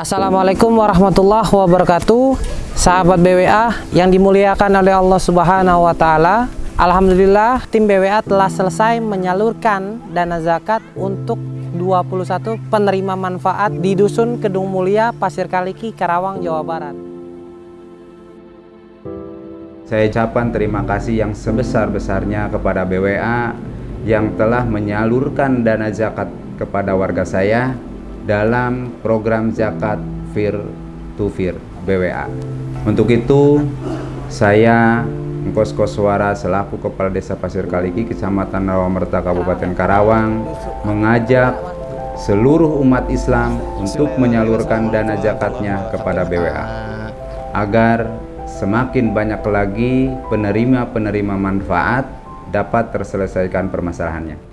Assalamualaikum warahmatullahi wabarakatuh. Sahabat BWA yang dimuliakan oleh Allah subhanahu wa ta'ala Alhamdulillah tim BWA telah selesai menyalurkan dana zakat untuk 21 penerima manfaat di Dusun Kedung Mulia, Pasir Kaliki, Karawang, Jawa Barat. Saya ucapkan terima kasih yang sebesar-besarnya kepada BWA yang telah menyalurkan dana zakat kepada warga saya dalam program zakat Fir to Fir BWA. Untuk itu, saya Engkos Koswara selaku Kepala Desa Pasir Kaliki, Kecamatan Rawamerta, Kabupaten Karawang, mengajak seluruh umat Islam untuk menyalurkan dana zakatnya kepada BWA agar semakin banyak lagi penerima-penerima manfaat dapat terselesaikan permasalahannya.